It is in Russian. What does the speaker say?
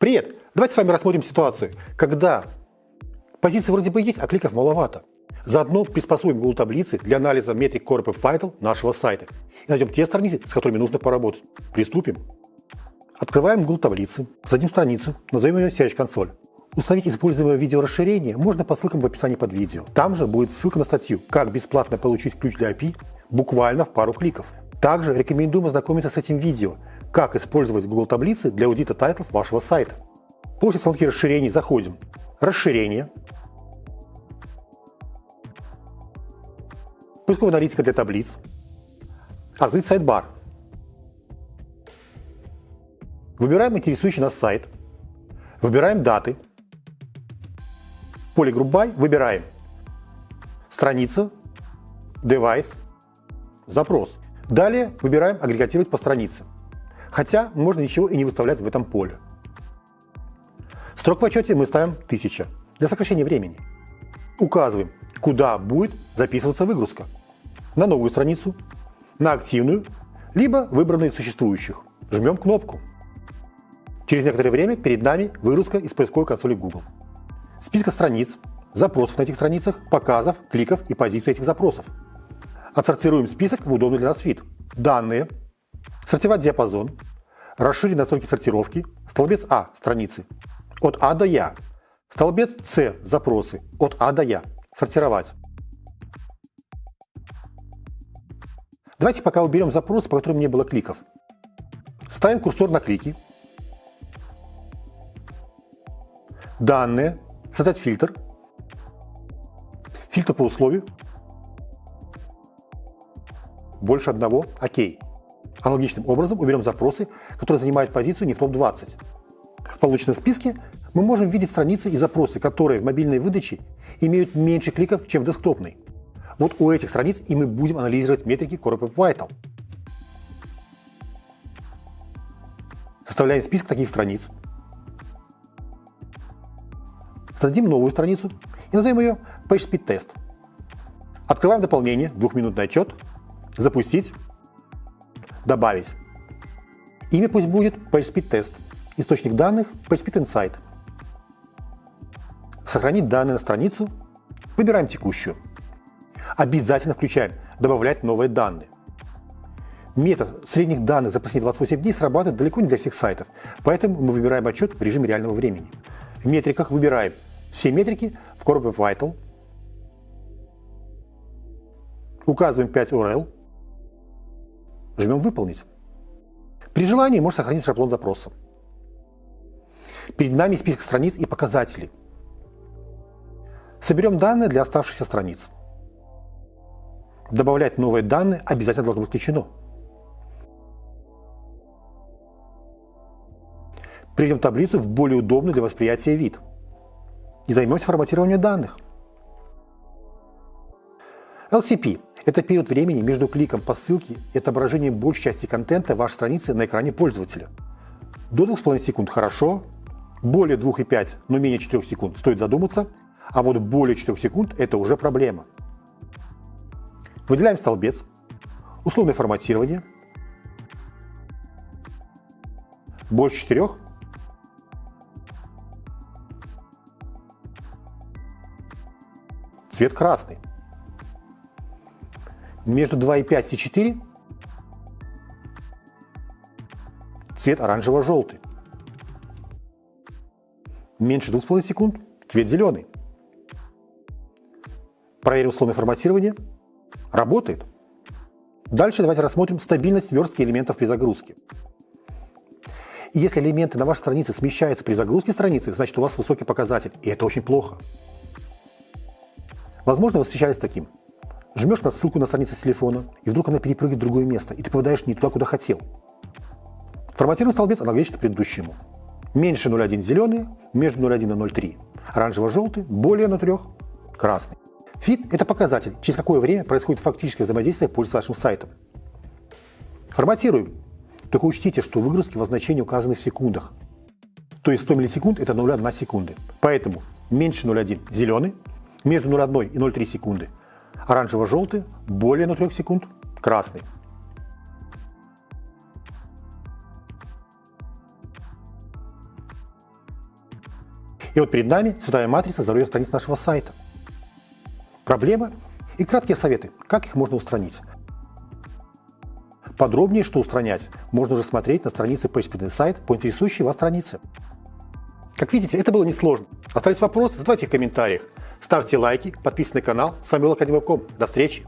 Привет! Давайте с вами рассмотрим ситуацию, когда позиции вроде бы есть, а кликов маловато. Заодно приспособим Google таблицы для анализа метрик Web Vital нашего сайта и найдем те страницы, с которыми нужно поработать. Приступим. Открываем Google таблицы, зададим страницу, назовем ее Search Console. Установить используемое видеорасширение можно по ссылкам в описании под видео. Там же будет ссылка на статью «Как бесплатно получить ключ для API» буквально в пару кликов. Также рекомендуем ознакомиться с этим видео, как использовать Google таблицы для аудита тайтлов вашего сайта. После установки расширений заходим. Расширение. Поисковая аналитика для таблиц. Открыть sidebar. Выбираем интересующий нас сайт. Выбираем даты. Поле Group By выбираем страница, девайс, запрос. Далее выбираем агрегатировать по странице. Хотя можно ничего и не выставлять в этом поле. Строк в отчете мы ставим 1000 для сокращения времени. Указываем, куда будет записываться выгрузка. На новую страницу, на активную, либо выбранные из существующих. Жмем кнопку. Через некоторое время перед нами выгрузка из поисковой консоли Google. Списка страниц, запросов на этих страницах, показов, кликов и позиций этих запросов. Отсортируем список в удобный для нас вид. Данные, сортировать диапазон, расширить настройки сортировки, столбец А – страницы, от А до Я, столбец С – запросы, от А до Я, сортировать. Давайте пока уберем запросы, по которым не было кликов. Ставим курсор на клики. Данные. Создать фильтр. Фильтр по условию больше одного – окей. Аналогичным образом уберем запросы, которые занимают позицию не в топ-20. В полученном списке мы можем видеть страницы и запросы, которые в мобильной выдаче имеют меньше кликов, чем в десктопной. Вот у этих страниц и мы будем анализировать метрики Web Vital. Составляем список таких страниц. Создадим новую страницу и назовем ее PageSpeed Test. Открываем дополнение, двухминутный отчет запустить, добавить. Имя пусть будет PageSpeed Test. Источник данных PageSpeed Insight. Сохранить данные на страницу. Выбираем текущую. Обязательно включаем «Добавлять новые данные». Метод средних данных за последние 28 дней срабатывает далеко не для всех сайтов, поэтому мы выбираем отчет в режиме реального времени. В метриках выбираем все метрики в Web Vital, указываем 5 URL, Жмем «Выполнить». При желании можно сохранить шаблон запроса. Перед нами список страниц и показателей. Соберем данные для оставшихся страниц. Добавлять новые данные обязательно должно быть включено. Приведем таблицу в более удобный для восприятия вид. И займемся форматированием данных. LCP это период времени между кликом по ссылке и отображением большей части контента вашей страницы на экране пользователя. До 2,5 секунд хорошо, более 2,5, но менее 4 секунд стоит задуматься, а вот более 4 секунд это уже проблема. Выделяем столбец, условное форматирование, больше 4, цвет красный между 2,5 и 4 цвет оранжево-желтый. Меньше 2,5 секунд цвет зеленый. Проверим условное форматирование. Работает. Дальше давайте рассмотрим стабильность верстки элементов при загрузке. Если элементы на вашей странице смещаются при загрузке страницы, значит у вас высокий показатель, и это очень плохо. Возможно, вы встречались с таким. Жмешь на ссылку на страницу с телефона, и вдруг она перепрыгивает в другое место, и ты попадаешь не туда, куда хотел. Форматируем столбец аналогично предыдущему. Меньше 0,1 зеленый, между 0,1 и 0,3 оранжево-желтый, более 0,3 красный. Фит – это показатель, через какое время происходит фактическое взаимодействие пользователя с вашим сайтом. Форматируем. Только учтите, что выгрузки в значении указаны в секундах. То есть 100 миллисекунд – это 0,1 секунды. Поэтому меньше 0,1 – зеленый, между 0,1 и 0,3 секунды Оранжево-желтый, более 0,3 секунд, красный. И вот перед нами цветовая матрица здоровья страниц нашего сайта. Проблемы и краткие советы, как их можно устранить. Подробнее, что устранять, можно уже смотреть на странице PageSpeed Insight по интересующей вас странице. Как видите, это было несложно. Остались вопросы? Задавайте их в комментариях. Ставьте лайки, подписывайтесь на канал. С вами был Академия До встречи!